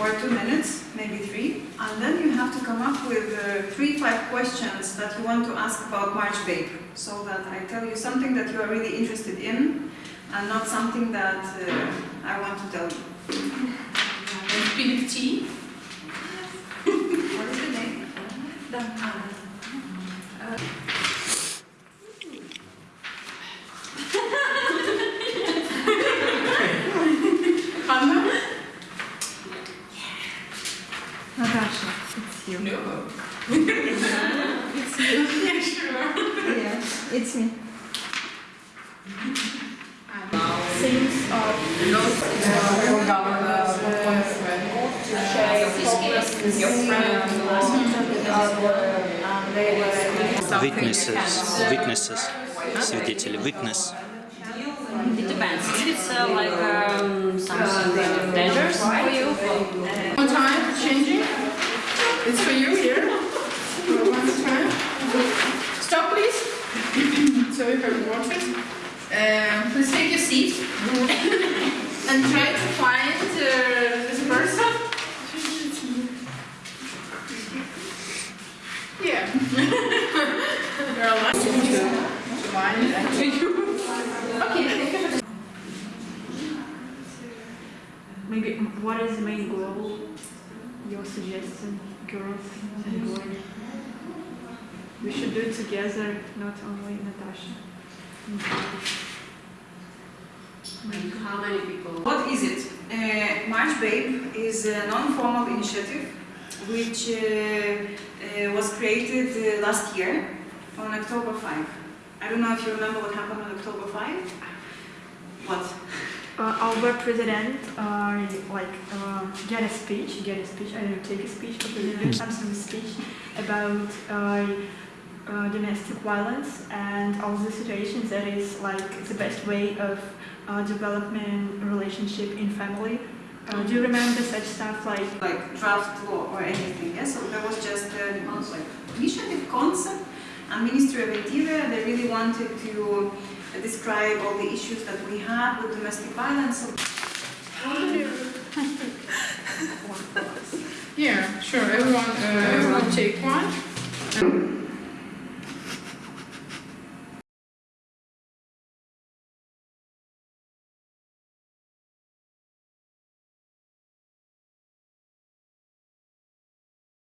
for two minutes, maybe three, and then you have to come up with uh, three, five questions that you want to ask about March Babe, so that I tell you something that you are really interested in, and not something that uh, I want to tell you. Pink tea. What is the name? Natasha, it's you. No. It's you. Yeah, sure. Yeah, it's me. Things of Your friend. Witnesses, witnesses, свидетели, witness. It depends. If it's uh, like um, something dangerous for you, One time, changing. It's for you here. One time. Stop, please. so you can watch it. Um, please take your seat and try to find uh, this person. Yeah. Find and to you. Okay, for maybe what is the main goal? Your suggestion, girls and boys. We should do it together, not only Natasha. how many people? What is it? Uh, March Babe is a non-formal initiative which uh, uh, was created uh, last year on October 5. I don't know if you remember what happened on October 5. What? Uh, our president uh, like uh, get a speech, get a speech, I don't know, take a speech, but he did some speech about uh, uh, domestic violence and all the situations that is like the best way of uh, developing relationship in family. Uh, do you remember such stuff like Like draft law or anything. Yeah? So there was just a like, initiative concept and Ministry of Interior, they really wanted to uh, describe all the issues that we have with domestic violence. Yeah, sure. Everyone, uh, everyone take one.